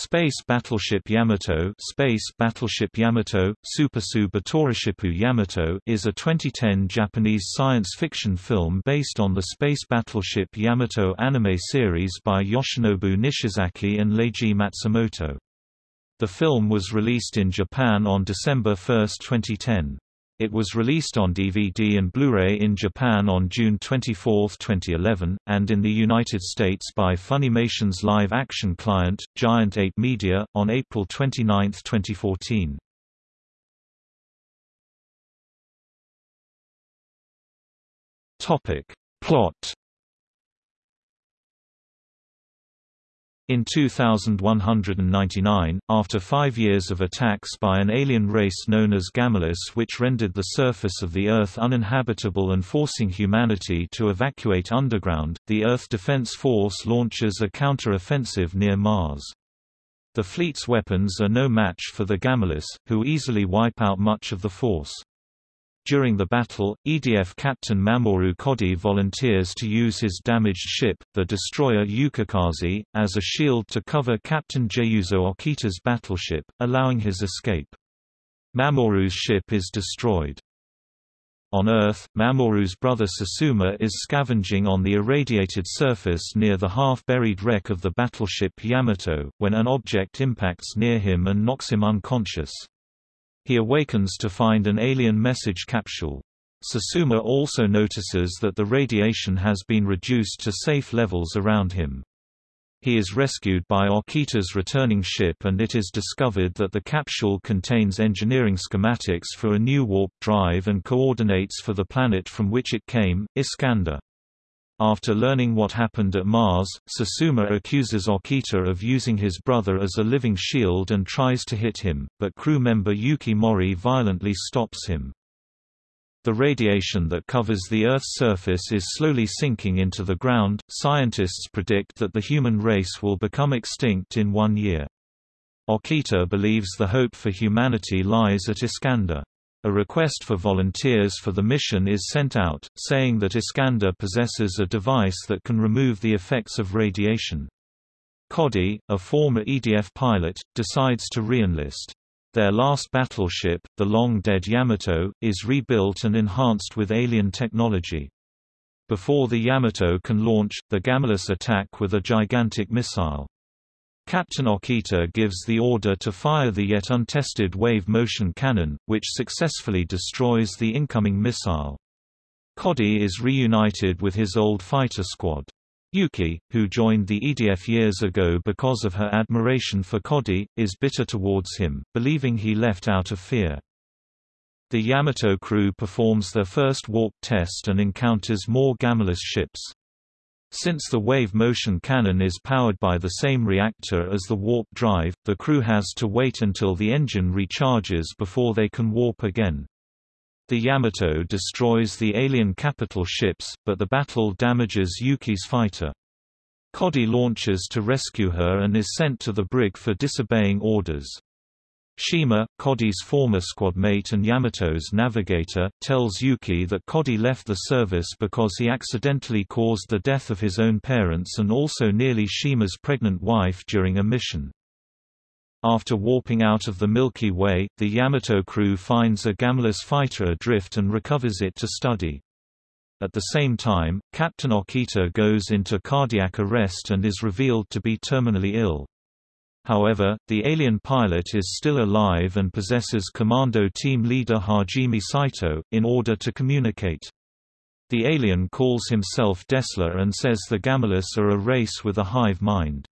Space Battleship Yamato Space Battleship Yamato, Supasu Batorishipu Yamato is a 2010 Japanese science fiction film based on the space battleship Yamato anime series by Yoshinobu Nishizaki and Leiji Matsumoto. The film was released in Japan on December 1, 2010. It was released on DVD and Blu-ray in Japan on June 24, 2011, and in the United States by Funimation's live-action client, Giant Ape Media, on April 29, 2014. Topic. Plot In 2199, after five years of attacks by an alien race known as Gamilas which rendered the surface of the Earth uninhabitable and forcing humanity to evacuate underground, the Earth Defense Force launches a counter-offensive near Mars. The fleet's weapons are no match for the Gamilas, who easily wipe out much of the force. During the battle, EDF Captain Mamoru Kodai volunteers to use his damaged ship, the destroyer Yukikaze, as a shield to cover Captain Juzo Okita's battleship, allowing his escape. Mamoru's ship is destroyed. On Earth, Mamoru's brother Susumu is scavenging on the irradiated surface near the half-buried wreck of the battleship Yamato, when an object impacts near him and knocks him unconscious. He awakens to find an alien message capsule. Susumu also notices that the radiation has been reduced to safe levels around him. He is rescued by Okita's returning ship and it is discovered that the capsule contains engineering schematics for a new warp drive and coordinates for the planet from which it came, Iscandar. After learning what happened at Mars, Susumu accuses Okita of using his brother as a living shield and tries to hit him, but crew member Yuki Mori violently stops him. The radiation that covers the Earth's surface is slowly sinking into the ground. Scientists predict that the human race will become extinct in one year. Okita believes the hope for humanity lies at Iscandar. A request for volunteers for the mission is sent out, saying that Iscandar possesses a device that can remove the effects of radiation. Kodai, a former EDF pilot, decides to reenlist. Their last battleship, the long-dead Yamato, is rebuilt and enhanced with alien technology. Before the Yamato can launch, the Gamilas attack with a gigantic missile. Captain Okita gives the order to fire the yet untested wave-motion cannon, which successfully destroys the incoming missile. Kodai is reunited with his old fighter squad. Yuki, who joined the EDF years ago because of her admiration for Kodai, is bitter towards him, believing he left out of fear. The Yamato crew performs their first warp test and encounters more Gamilas ships. Since the wave motion cannon is powered by the same reactor as the warp drive, the crew has to wait until the engine recharges before they can warp again. The Yamato destroys the alien capital ships, but the battle damages Yuki's fighter. Kodai launches to rescue her and is sent to the brig for disobeying orders. Shima, Kodai's former squadmate and Yamato's navigator, tells Yuki that Kodai left the service because he accidentally caused the death of his own parents and also nearly Shima's pregnant wife during a mission. After warping out of the Milky Way, the Yamato crew finds a Gamilas fighter adrift and recovers it to study. At the same time, Captain Okita goes into cardiac arrest and is revealed to be terminally ill. However, the alien pilot is still alive and possesses Commando Team Leader Hajime Saito, in order to communicate. The alien calls himself Dessler and says the Gamilas are a race with a hive mind.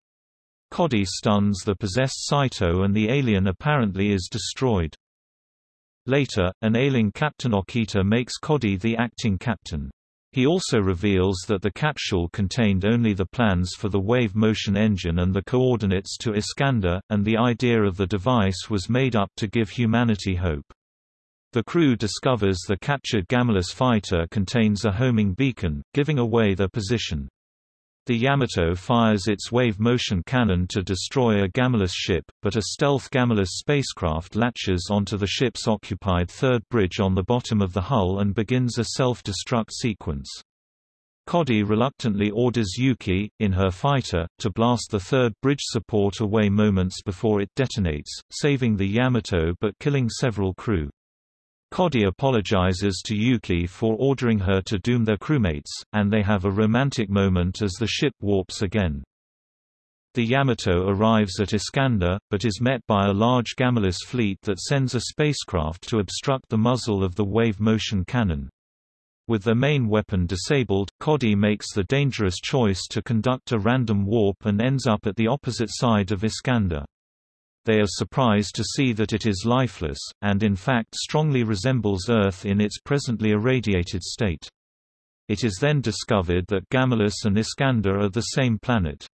Kodai stuns the possessed Saito and the alien apparently is destroyed. Later, an ailing Captain Okita makes Kodai the acting captain. He also reveals that the capsule contained only the plans for the wave motion engine and the coordinates to Iscandar, and the idea of the device was made up to give humanity hope. The crew discovers the captured Gamilas fighter contains a homing beacon, giving away their position. The Yamato fires its wave-motion cannon to destroy a Gamilas ship, but a stealth Gamilas spacecraft latches onto the ship's occupied third bridge on the bottom of the hull and begins a self-destruct sequence. Kodai reluctantly orders Yuki, in her fighter, to blast the third bridge support away moments before it detonates, saving the Yamato but killing several crew. Kodai apologizes to Yuki for ordering her to doom their crewmates, and they have a romantic moment as the ship warps again. The Yamato arrives at Iscandar, but is met by a large Gamilas fleet that sends a spacecraft to obstruct the muzzle of the wave motion cannon. With their main weapon disabled, Kodai makes the dangerous choice to conduct a random warp and ends up at the opposite side of Iscandar. They are surprised to see that it is lifeless, and in fact strongly resembles Earth in its presently irradiated state. It is then discovered that Gamilas and Iscandar are the same planet.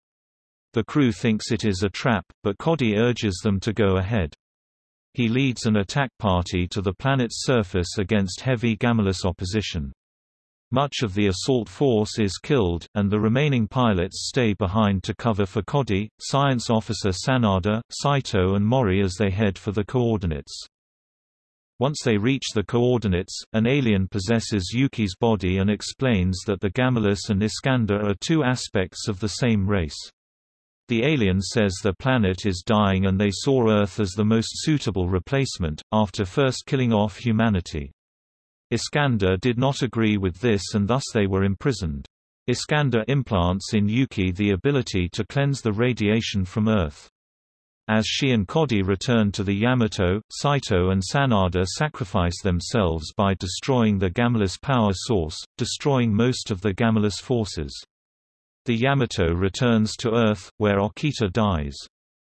The crew thinks it is a trap, but Kodai urges them to go ahead. He leads an attack party to the planet's surface against heavy Gamilas opposition. Much of the assault force is killed, and the remaining pilots stay behind to cover for Kodai, Science Officer Sanada, Saito and Mori as they head for the coordinates. Once they reach the coordinates, an alien possesses Yuki's body and explains that the Gamilas and Iscandar are two aspects of the same race. The alien says their planet is dying and they saw Earth as the most suitable replacement, after first killing off humanity. Iscandar did not agree with this and thus they were imprisoned. Iscandar implants in Yuki the ability to cleanse the radiation from Earth. As she and Kodai return to the Yamato, Saito and Sanada sacrifice themselves by destroying the Gamilas power source, destroying most of the Gamilas forces. The Yamato returns to Earth, where Okita dies.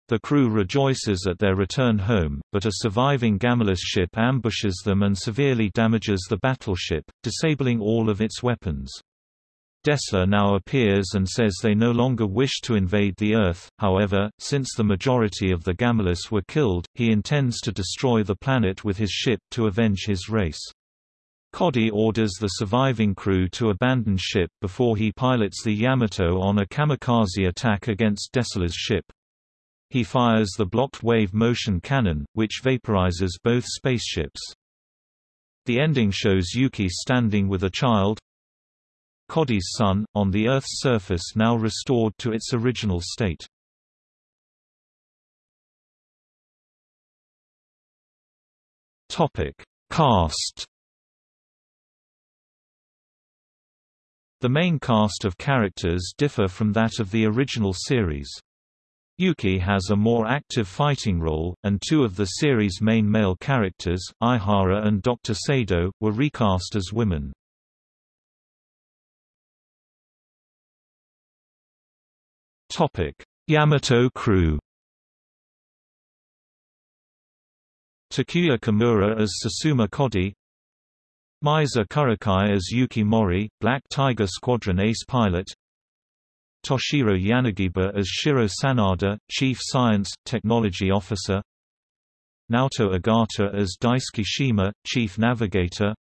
The crew rejoices at their return home, but a surviving Gamilas ship ambushes them and severely damages the battleship, disabling all of its weapons. Dessler now appears and says they no longer wish to invade the Earth, however, since the majority of the Gamilus were killed, he intends to destroy the planet with his ship to avenge his race. Kodai orders the surviving crew to abandon ship before he pilots the Yamato on a kamikaze attack against Dessler's ship. He fires the blocked wave motion cannon, which vaporizes both spaceships. The ending shows Yuki standing with a child, Kodai's son, on the Earth's surface now restored to its original state. Cast The main cast of characters differ from that of the original series. Yuki has a more active fighting role, and two of the series' main male characters, Aihara and Dr. Sado, were recast as women. Yamato crew Takuya Kimura as Susumu Kodai Meisa Kuroki as Yuki Mori, Black Tiger Squadron ace pilot Toshiro Yanagiba as Shiro Sanada, Chief Science, Technology Officer. Naoto Ogata as Daisuke Shima, Chief Navigator.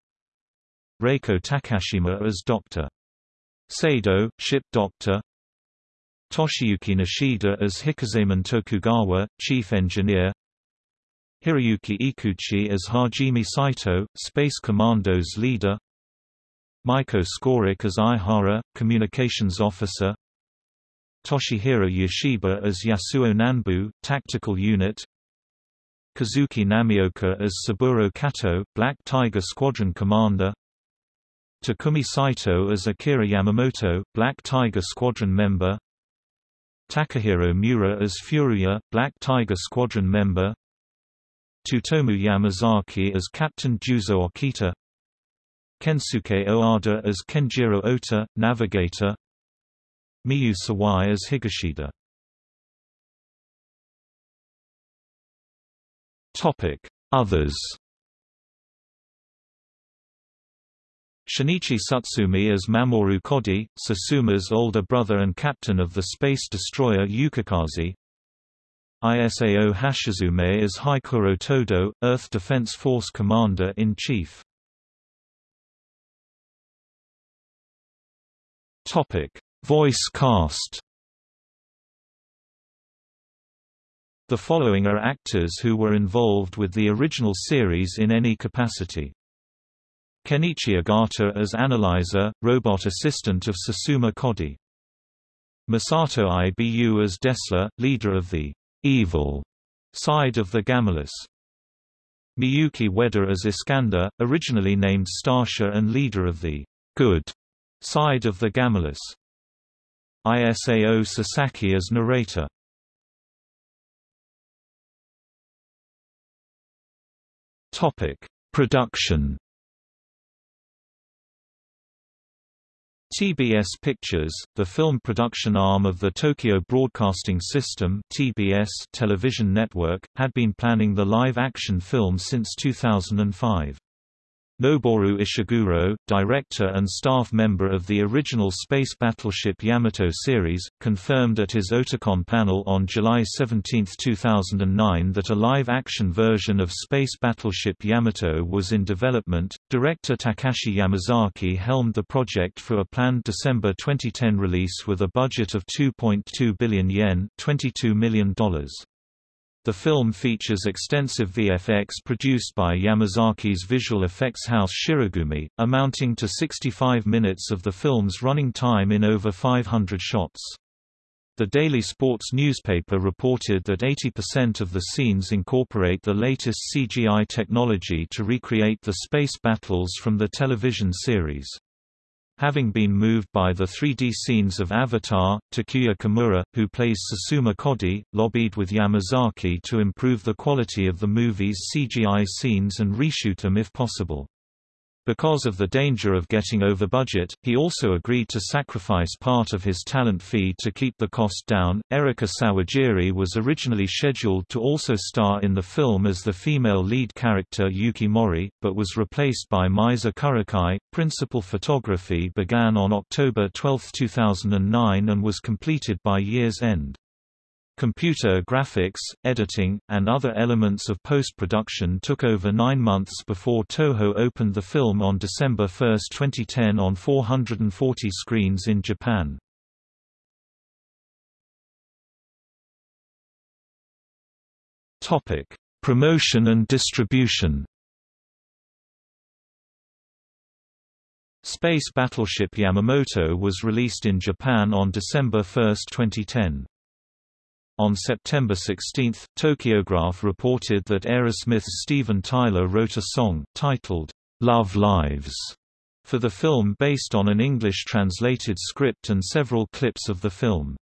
Reiko Takashima as Dr. Sado, Ship Doctor. Toshiyuki Nishida as Hikozaemon Tokugawa, Chief Engineer. Hiroyuki Ikeuchi as Hajime Saito, Space Commandos leader. Maiko Skorik as Aihara, Communications Officer Toshihiro Yashiba as Yasuo Nanbu, Tactical Unit. Kazuki Namioka as Saburo Kato, Black Tiger Squadron Commander. Takumi Saito as Akira Yamamoto, Black Tiger Squadron member. Takahiro Miura as Furuya, Black Tiger Squadron member. Tsutomu Yamazaki as Captain Juzo Okita. Kensuke Oada as Kenjiro Ota, Navigator Miyu Sawai as Higashida. Others. Shinichi Tsutsumi as Mamoru Kodai, Susumu's older brother and captain of the space destroyer Yukikaze. Isao Hashizume as Heikuro Todo, Earth Defense Force Commander-in-Chief. Voice cast The following are actors who were involved with the original series in any capacity. Kenichi Ogata as analyzer, robot assistant of Susumu Kodai. Masato Ibu as Desla, leader of the evil side of the Gamilas. Miyuki Ueda as Iscandar, originally named Starsha and leader of the good side of the Gamilas. Isao Sasaki as narrator. Topic: Production. TBS Pictures, the film production arm of the Tokyo Broadcasting System (TBS) television network, had been planning the live-action film since 2005. Noboru Ishiguro, director and staff member of the original space battleship Yamato series, confirmed at his Otakon panel on July 17, 2009 that a live-action version of space battleship Yamato was in development. Director Takashi Yamazaki helmed the project for a planned December 2010 release with a budget of 2.2 billion yen, $22 million. The film features extensive VFX produced by Yamazaki's visual effects house Shirogumi, amounting to 65 minutes of the film's running time in over 500 shots. The Daily Sports newspaper reported that 80% of the scenes incorporate the latest CGI technology to recreate the space battles from the television series. Having been moved by the 3D scenes of Avatar, Takuya Kimura, who plays Susumu Kodai, lobbied with Yamazaki to improve the quality of the movie's CGI scenes and reshoot them if possible. Because of the danger of getting over budget, he also agreed to sacrifice part of his talent fee to keep the cost down. Erika Sawajiri was originally scheduled to also star in the film as the female lead character Yuki Mori, but was replaced by Meisa Kuroki. Principal photography began on October 12, 2009 and was completed by year's end. Computer graphics, editing, and other elements of post-production took over nine months before Toho opened the film on December 1, 2010 on 440 screens in Japan. Topic: Promotion and distribution Space Battleship Yamamoto was released in Japan on December 1, 2010. On September 16, Tokyograph reported that Aerosmith's Steven Tyler wrote a song, titled, Love Lives, for the film based on an English-translated script and several clips of the film.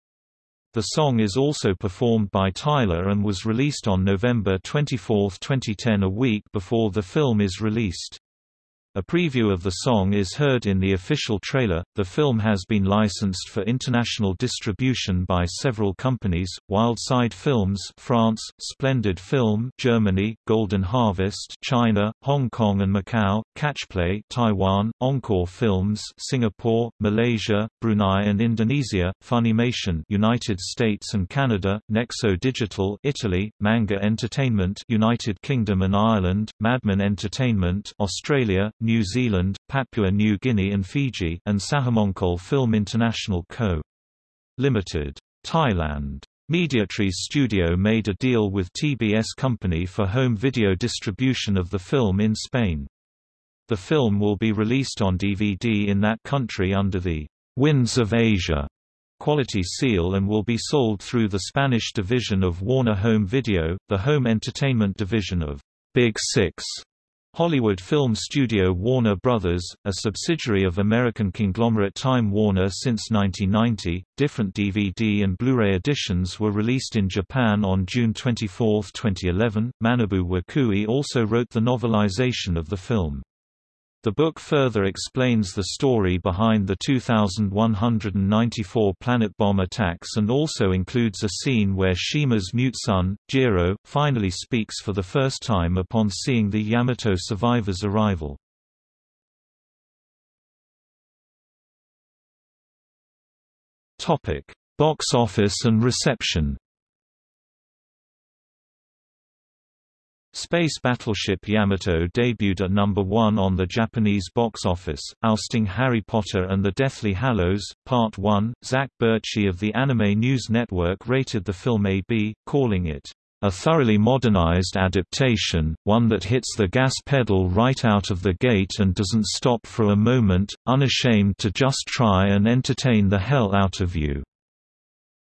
The song is also performed by Tyler and was released on November 24, 2010 a week before the film is released. A preview of the song is heard in the official trailer. The film has been licensed for international distribution by several companies: Wildside Films, France; Splendid Film, Germany; Golden Harvest, China; Hong Kong and Macau; Catchplay, Taiwan; Encore Films, Singapore, Malaysia, Brunei and Indonesia; Funimation, United States and Canada; Nexo Digital, Italy; Manga Entertainment, United Kingdom and Ireland; Madman Entertainment, Australia; New Zealand, Papua New Guinea and Fiji and Sahamonkol Film International Co. Limited. Thailand. Mediatrix Studio made a deal with TBS Company for home video distribution of the film in Spain. The film will be released on DVD in that country under the Winds of Asia quality seal and will be sold through the Spanish division of Warner Home Video, the home entertainment division of Big Six Hollywood film studio Warner Brothers, a subsidiary of American conglomerate Time Warner since 1990, different DVD and Blu-ray editions were released in Japan on June 24, 2011. Manabu Wakui also wrote the novelization of the film. The book further explains the story behind the 2,194 planet bomb attacks and also includes a scene where Shima's mute son, Jiro, finally speaks for the first time upon seeing the Yamato survivors' arrival. Box office and reception Space battleship Yamato debuted at number 1 on the Japanese box office, ousting Harry Potter and the Deathly Hallows, Part 1. Zach Bertschy of the Anime News Network rated the film AB, calling it, a thoroughly modernized adaptation, one that hits the gas pedal right out of the gate and doesn't stop for a moment, unashamed to just try and entertain the hell out of you."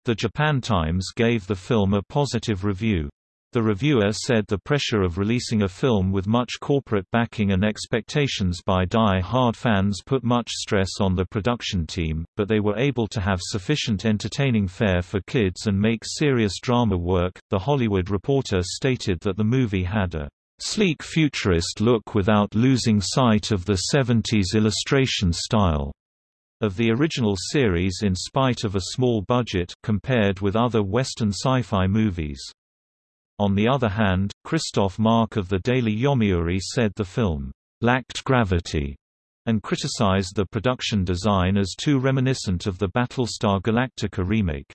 The Japan Times gave the film a positive review. The reviewer said the pressure of releasing a film with much corporate backing and expectations by die-hard fans put much stress on the production team, but they were able to have sufficient entertaining fare for kids and make serious drama work. The Hollywood Reporter stated that the movie had a sleek futurist look without losing sight of the 70s illustration style of the original series in spite of a small budget compared with other Western sci-fi movies. On the other hand, Christoph Mark of the Daily Yomiuri said the film lacked gravity and criticized the production design as too reminiscent of the Battlestar Galactica remake.